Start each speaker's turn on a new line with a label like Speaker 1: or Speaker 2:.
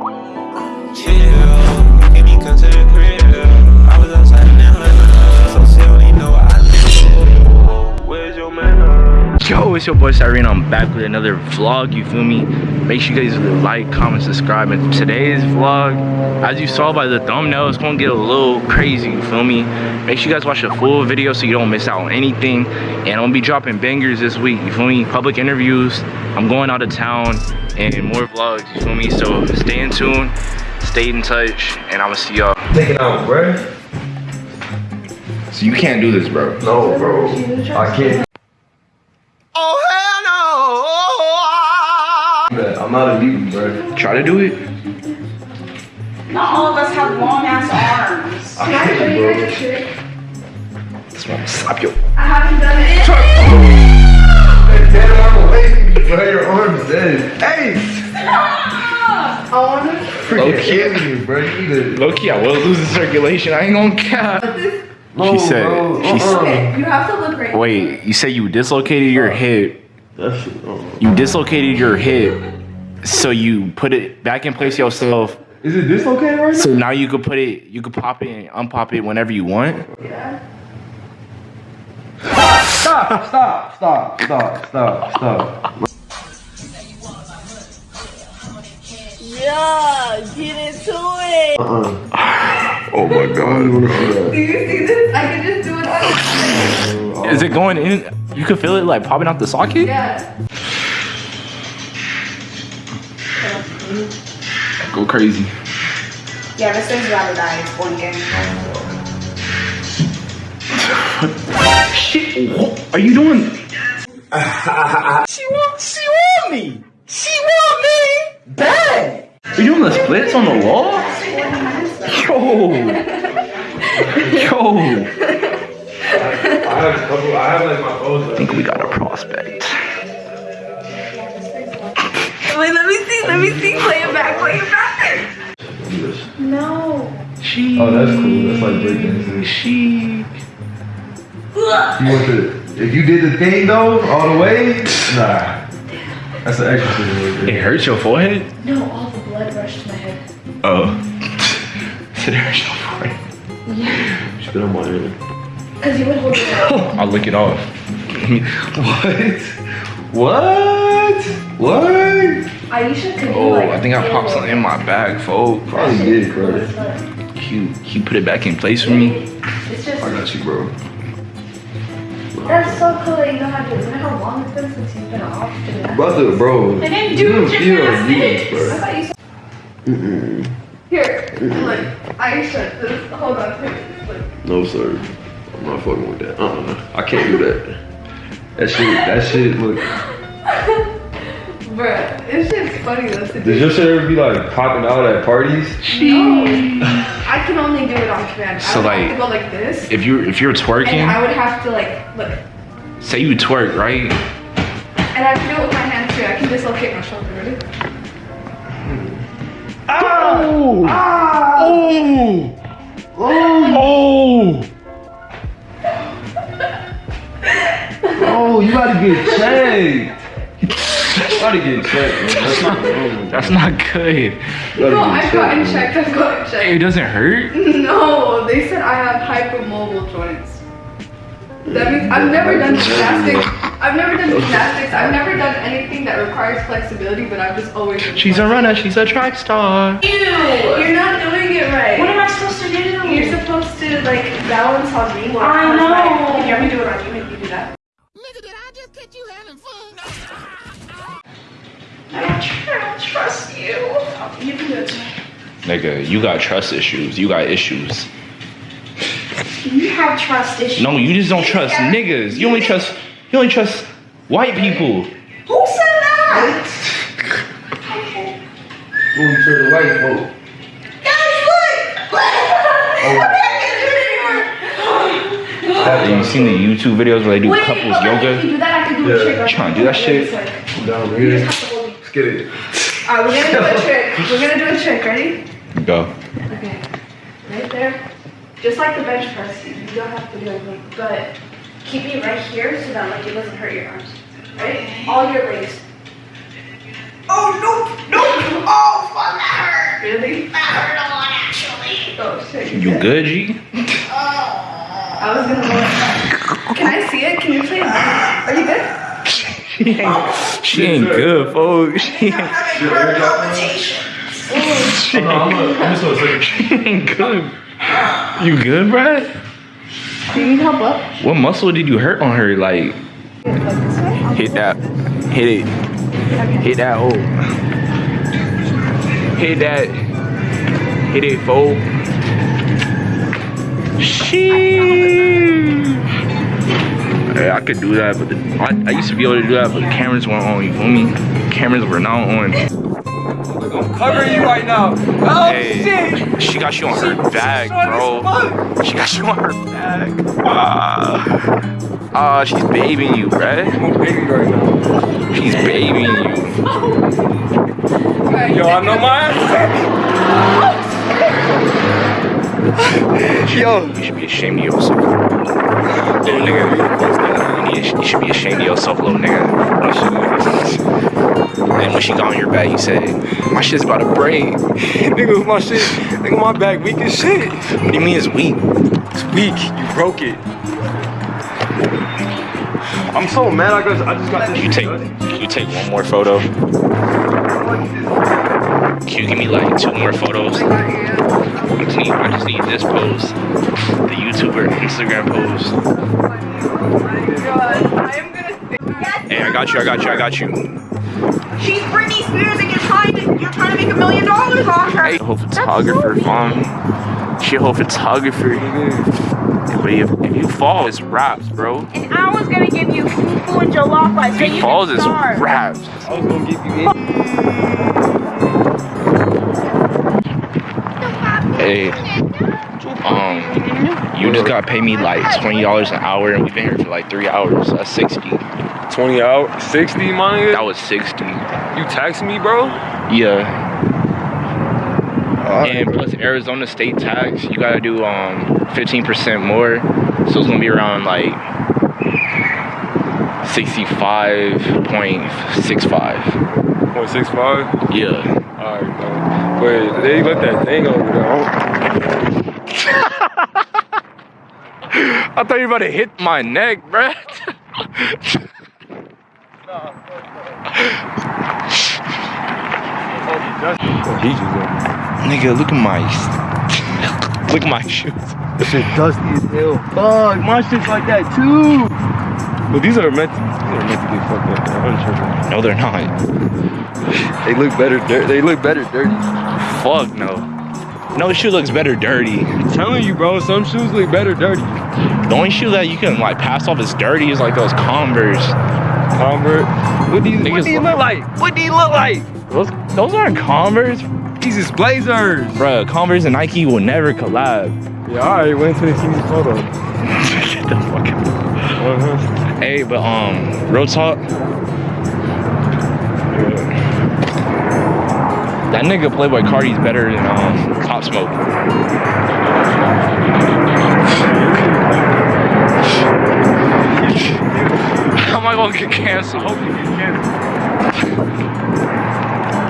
Speaker 1: Yeah,
Speaker 2: Yo, it's your boy Cyrene. I'm back with another vlog, you feel me? Make sure you guys like, comment, subscribe. And today's vlog, as you saw by the thumbnail, it's gonna get a little crazy, you feel me? Make sure you guys watch the full video so you don't miss out on anything. And I'm gonna be dropping bangers this week, you feel me? Public interviews, I'm going out of town, and more vlogs, you feel me? So stay in tune, stay in touch, and I'm gonna see y'all.
Speaker 3: Taking out, bro.
Speaker 2: So you can't do this, bro.
Speaker 3: No, bro. I can't.
Speaker 2: Try to do it.
Speaker 4: Not all of us have long ass arms.
Speaker 3: I can't, bro.
Speaker 2: That's why I'm gonna slap you.
Speaker 4: I haven't done it.
Speaker 3: Damn, I'm away from you, bro. Your arm's dead. Hey!
Speaker 4: I want to.
Speaker 3: Freaking
Speaker 2: Okay.
Speaker 3: you, bro. You.
Speaker 2: Low key, I was losing circulation. I ain't gonna cap.
Speaker 3: No,
Speaker 2: She said-
Speaker 3: bro.
Speaker 2: she said-
Speaker 3: uh-uh.
Speaker 4: Okay, you have to look right.
Speaker 2: Wait, you say you dislocated your hip.
Speaker 3: That shit, uh-uh.
Speaker 2: You dislocated your hip, so you put it back in place yourself.
Speaker 3: Is it dislocated right now?
Speaker 2: So now you could put it, you could pop it and unpop it whenever you want. Yeah.
Speaker 3: Stop, stop, stop, stop, stop, stop.
Speaker 4: Yeah, get into it.
Speaker 3: Uh-uh.
Speaker 2: Oh my
Speaker 3: I don't want to see
Speaker 4: Do you see this? I can just do it on.
Speaker 3: that.
Speaker 2: Is it going in? You could feel it like popping out the socket.
Speaker 4: Yeah.
Speaker 2: Go crazy.
Speaker 4: Yeah, this thing's rather die. It's blinking.
Speaker 2: Shit, what are you doing?
Speaker 5: She want, she want me. She want me bad.
Speaker 2: Are you doing the splits on the wall? Yo, yo.
Speaker 3: I have a couple. I have like my phones.
Speaker 2: I think we got a prospect.
Speaker 4: See. Let me see. Play it back. Play it back. No.
Speaker 2: She.
Speaker 3: Oh, that's cool. That's like breakdancing.
Speaker 2: She.
Speaker 3: You want to? If you did the thing though, all the way, nah. That's an extra thing.
Speaker 2: It hurts your forehead.
Speaker 4: No, all the blood rushed to my head.
Speaker 2: Oh. it hurts your forehead. Yeah.
Speaker 3: Spit on my head.
Speaker 4: Cause you would hold it.
Speaker 2: I'll lick it off.
Speaker 3: What? What? What?
Speaker 4: Aisha could do
Speaker 2: Oh,
Speaker 4: like.
Speaker 2: I think I popped something in my bag, folks.
Speaker 3: Probably did, bro.
Speaker 2: You, you put it back in place for me.
Speaker 4: It's just.
Speaker 3: I got you, bro.
Speaker 4: That's so cool that you know how to. You know how long it's been since you've been off gymnastics?
Speaker 3: Brother, bro.
Speaker 4: I didn't
Speaker 3: you
Speaker 4: do
Speaker 3: don't feel
Speaker 4: gymnastics.
Speaker 3: abused,
Speaker 4: I
Speaker 3: bro.
Speaker 4: thought you said.
Speaker 3: Mm-mm.
Speaker 4: Here, look. Aisha, this. Hold on. Here, look.
Speaker 3: No, sir. I'm not fucking with that. Uh-uh. I can't do that. That shit, that shit, look.
Speaker 4: Bruh, it's just funny though
Speaker 3: Does your shit ever be like popping out at parties?
Speaker 4: No. I can only do it on command.
Speaker 2: So,
Speaker 4: I would
Speaker 2: like,
Speaker 4: have to go like this.
Speaker 2: If you're if you're
Speaker 4: And I would have to like, look.
Speaker 2: say you twerk, right?
Speaker 4: And I can do it with my hand too. I can dislocate my shoulder, ready?
Speaker 2: Oh! Ah! Oh! Oh!
Speaker 3: Oh, you gotta get checked. You gotta get checked, man. That's not normal.
Speaker 2: That's not good.
Speaker 4: No, I've gotten checked. I've gotten
Speaker 2: It doesn't hurt.
Speaker 4: No, they said I have hypermobile joints. That means I've never done gymnastics. I've never done gymnastics. I've never done anything that requires flexibility, but I've just always. been
Speaker 2: She's a runner. She's a track star.
Speaker 4: Ew! You're not doing it right.
Speaker 6: What am I supposed to do?
Speaker 4: You're supposed to like balance on me while
Speaker 6: I know.
Speaker 4: right. Can you have me do it on you? Make you do that.
Speaker 6: I don't, I don't trust you.
Speaker 4: You can do it.
Speaker 2: Nigga, you got trust issues. You got issues.
Speaker 6: You have trust issues.
Speaker 2: No, you just don't trust niggas. You only trust you only trust white people.
Speaker 6: Who said that?
Speaker 3: Ooh, you turn the white folk. Oh.
Speaker 2: Have you seen the YouTube videos where they do
Speaker 4: Wait,
Speaker 2: couples
Speaker 4: okay, If you
Speaker 2: yoga?
Speaker 4: do that, I can do
Speaker 3: Yeah.
Speaker 4: a trick.
Speaker 2: Trying to do that shit?
Speaker 4: Wait, it's like-
Speaker 3: Down here. Let's get it.
Speaker 4: Alright, we're gonna do a trick. We're gonna do a trick. Ready?
Speaker 2: Go.
Speaker 4: Okay. Right there. Just like the bench press, you don't have to do anything, but keep me right here so that like it doesn't hurt your arms. Right? All your legs.
Speaker 6: Oh no! No! Oh fuck! That hurt! Really? That hurt a lot actually. Oh shit.
Speaker 2: You good, good G? oh.
Speaker 4: I was gonna. Can I see it? Can you please? Uh, Are you good?
Speaker 2: She ain't, she ain't good, folks. She ain't,
Speaker 6: Having heart.
Speaker 3: I'm, I'm just gonna say.
Speaker 2: she ain't good. You good, Brad?
Speaker 4: Do you need help up?
Speaker 2: What muscle did you hurt on her? Like,
Speaker 4: Like this way?
Speaker 2: hit that, hit it, hit that hole. Hit that, hit it, fold. Sheesh. I could do that, but the, I, I used to be able to do that, but the cameras weren't on. You feel me? Cameras were not on.
Speaker 7: I'm covering you right now. Oh
Speaker 2: Hey,
Speaker 7: shit!
Speaker 2: she got you on her bag, bro. She got you on her bag. Ah, ah, she's babying you, bruh.
Speaker 7: I'm a baby right now.
Speaker 2: She's babying you.
Speaker 7: Yo, I know my ass.
Speaker 2: Yo, you should be ashamed of yourself. Little nigga. You, you should be ashamed of yourself, little nigga. And when she got on your back, you said, my shit's about to break.
Speaker 7: Nigga, my shit. Nigga, my back weak as shit.
Speaker 2: What do you mean it's weak?
Speaker 7: It's weak. You broke it. I'm so mad. I got. I just got this.
Speaker 2: You take, can you take one more photo? Can you give me like two more photos? I just need, I just need this pose. The YouTuber Instagram pose.
Speaker 4: God, I am gonna.
Speaker 2: Hey, I got you, I got you, I got you.
Speaker 6: She's Britney Spears and you're trying to you're trying to make a million dollars off her.
Speaker 2: Hey, whole photographer, mom. She a whole photographer. But if, if you fall, it's raps, bro.
Speaker 6: And I was gonna give you fufu and jollof so
Speaker 2: If
Speaker 6: you
Speaker 2: he falls,
Speaker 6: can
Speaker 2: it's
Speaker 6: starve.
Speaker 2: raps.
Speaker 7: I was gonna give you.
Speaker 2: Hey, um, you just gotta pay me like twenty dollars an hour, and we've been here for like three hours. That's sixty.
Speaker 7: 20 out. 60, my nigga.
Speaker 2: That was sixty.
Speaker 7: You taxing me, bro?
Speaker 2: Yeah. And plus Arizona state tax, you gotta do um 15% more. So it's gonna be around like sixty-five
Speaker 7: point six five. Point six five.
Speaker 2: Yeah.
Speaker 7: Alright, bro. Wait, they let that thing over there.
Speaker 2: I thought you were about to hit my neck, bruh. Nigga, look at my look at my shoes.
Speaker 3: This shit dusty as hell. Fuck, my shit's like that too.
Speaker 7: But these are meant to, these are meant to get fucked up. I'm.
Speaker 2: No, they're not.
Speaker 3: They look better. They look better dirty.
Speaker 2: Fuck no. No shoe looks better dirty.
Speaker 7: I'm telling you, bro, some shoes look better dirty.
Speaker 2: The only shoe that you can like pass off as dirty is like those Converse.
Speaker 7: Converse? What do you, what do you
Speaker 2: look-
Speaker 7: like? What do you look like?
Speaker 2: Those those aren't Converse,
Speaker 7: These is Blazers.
Speaker 2: Bruh, Converse and Nike will never collab.
Speaker 7: Yeah, wait until they see these photos.
Speaker 2: Shut the fuck up.
Speaker 7: Uh-huh.
Speaker 2: Hey, but um, real talk. That nigga Playboi Carti's better than um, Pop Smoke. How am I gonna get canceled?